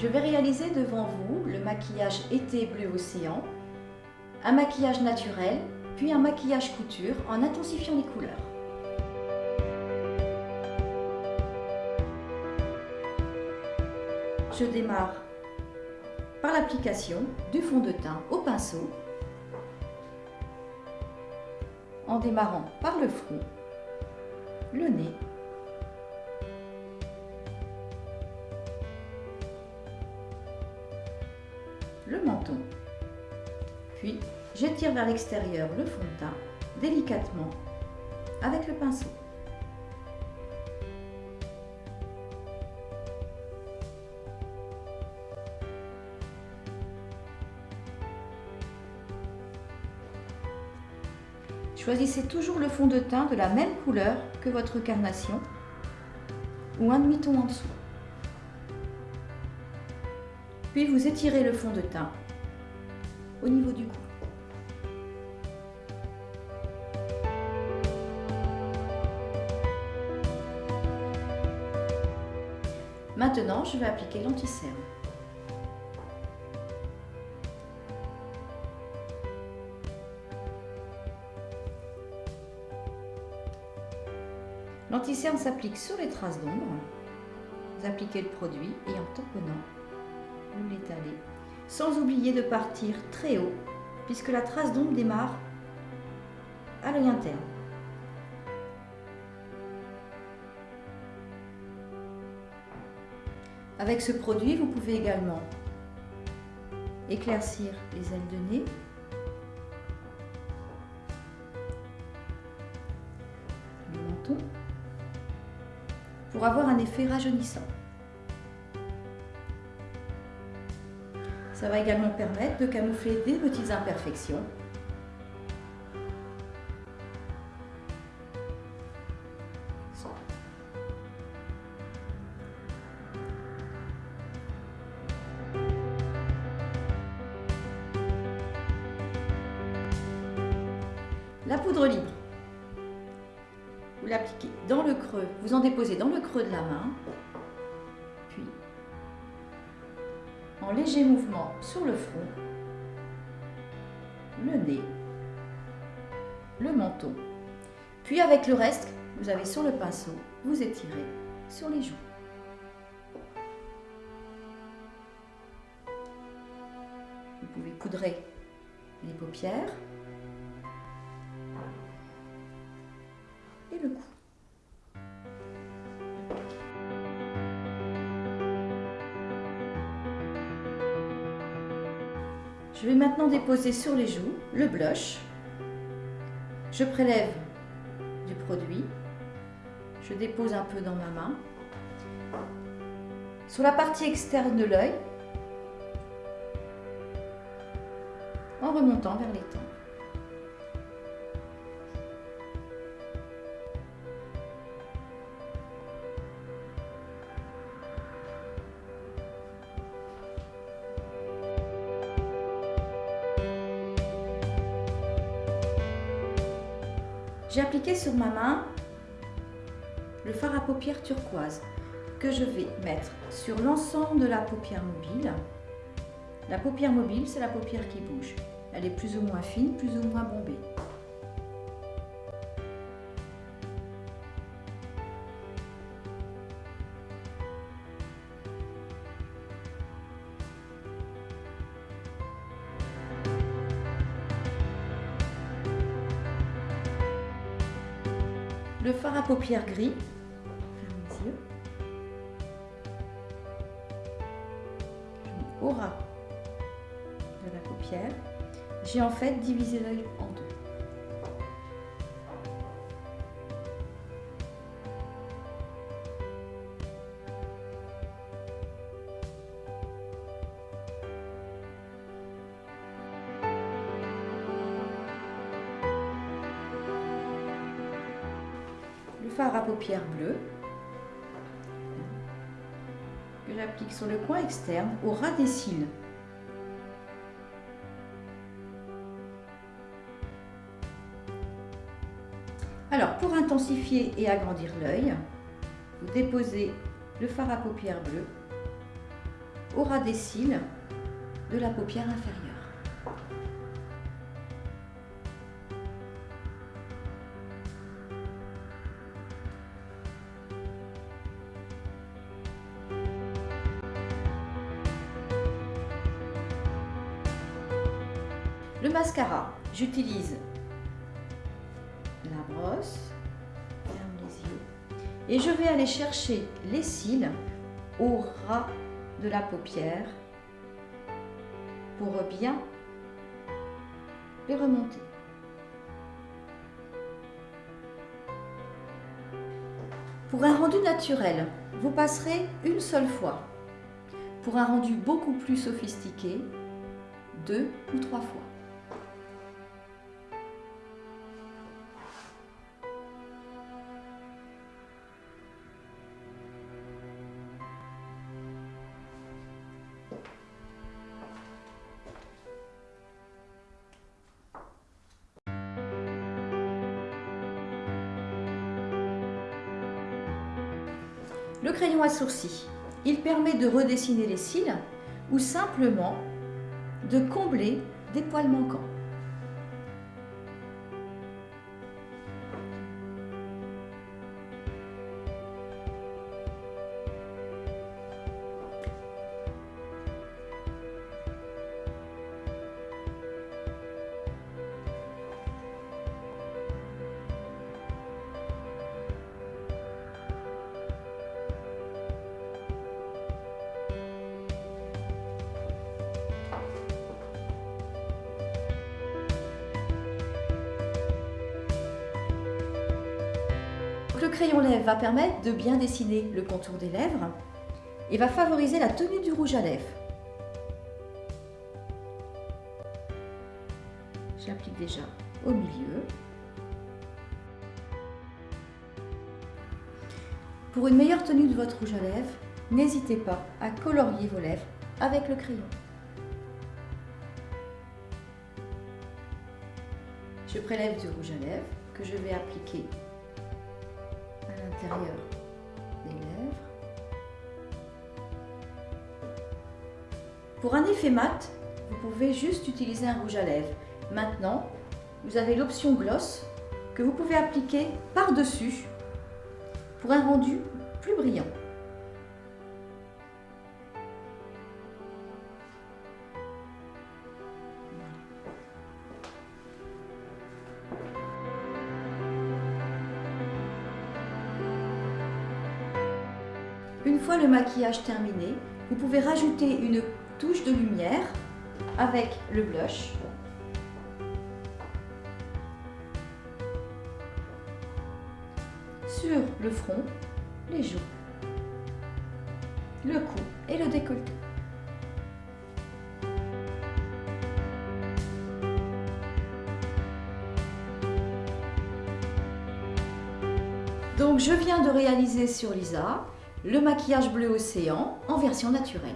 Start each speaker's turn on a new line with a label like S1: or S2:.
S1: Je vais réaliser devant vous le maquillage été bleu océan, un maquillage naturel, puis un maquillage couture en intensifiant les couleurs. Je démarre par l'application du fond de teint au pinceau en démarrant par le front, le nez le menton. Puis, j'étire vers l'extérieur le fond de teint délicatement avec le pinceau. Choisissez toujours le fond de teint de la même couleur que votre carnation ou un demi-ton en dessous. Puis vous étirez le fond de teint au niveau du cou. Maintenant, je vais appliquer l'anti-cerne. L'anti-cerne s'applique sur les traces d'ombre. Vous appliquez le produit et en tamponnant, vous l'étalez. Sans oublier de partir très haut, puisque la trace d'ombre démarre à l'œil interne. Avec ce produit, vous pouvez également éclaircir les ailes de nez, le menton, pour avoir un effet rajeunissant. Ça va également permettre de camoufler des petites imperfections. La poudre libre, vous l'appliquez dans le creux, vous en déposez dans le creux de la main, léger mouvement sur le front, le nez, le menton. Puis avec le reste, vous avez sur le pinceau, vous étirez sur les joues. Vous pouvez poudrer les paupières et le cou. Je vais maintenant déposer sur les joues le blush. Je prélève du produit. Je dépose un peu dans ma main. Sur la partie externe de l'œil, en remontant vers les tempes. J'ai appliqué sur ma main le fard à paupières turquoise que je vais mettre sur l'ensemble de la paupière mobile. La paupière mobile, c'est la paupière qui bouge. Elle est plus ou moins fine, plus ou moins bombée. Le fard à paupières gris. Ferme de la paupière, j'ai en fait divisé l'œil en fard à paupières bleu que j'applique sur le coin externe au ras des cils. Alors, pour intensifier et agrandir l'œil, vous déposez le fard à paupières bleu au ras des cils de la paupière inférieure. Le mascara, j'utilise la brosse, ferme les yeux, et je vais aller chercher les cils au ras de la paupière pour bien les remonter. Pour un rendu naturel, vous passerez une seule fois. Pour un rendu beaucoup plus sophistiqué, deux ou trois fois. Le crayon à sourcils, il permet de redessiner les cils ou simplement de combler des poils manquants. Le crayon lèvre va permettre de bien dessiner le contour des lèvres et va favoriser la tenue du rouge à lèvres. J'applique déjà au milieu. Pour une meilleure tenue de votre rouge à lèvres, n'hésitez pas à colorier vos lèvres avec le crayon. Je prélève du rouge à lèvres que je vais appliquer Pour un effet mat, vous pouvez juste utiliser un rouge à lèvres. Maintenant, vous avez l'option gloss que vous pouvez appliquer par-dessus pour un rendu plus brillant. Une fois le maquillage terminé, vous pouvez rajouter une touche de lumière avec le blush. Sur le front, les joues, le cou et le décolleté. Donc je viens de réaliser sur Lisa le maquillage bleu océan en version naturelle.